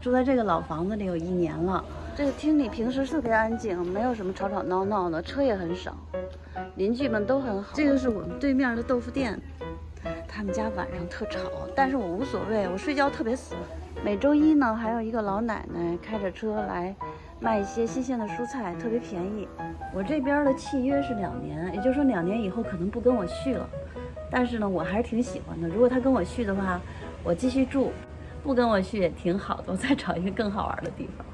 住在这个老房子里有一年了，这个厅里平时特别安静，没有什么吵吵闹闹的，车也很少，邻居们都很好。这个是我们对面的豆腐店，他们家晚上特吵，但是我无所谓，我睡觉特别死。每周一呢，还有一个老奶奶开着车来卖一些新鲜的蔬菜，特别便宜。我这边的契约是两年，也就是说两年以后可能不跟我续了，但是呢，我还是挺喜欢的。如果他跟我续的话，我继续住。不跟我去也挺好的，我再找一个更好玩的地方。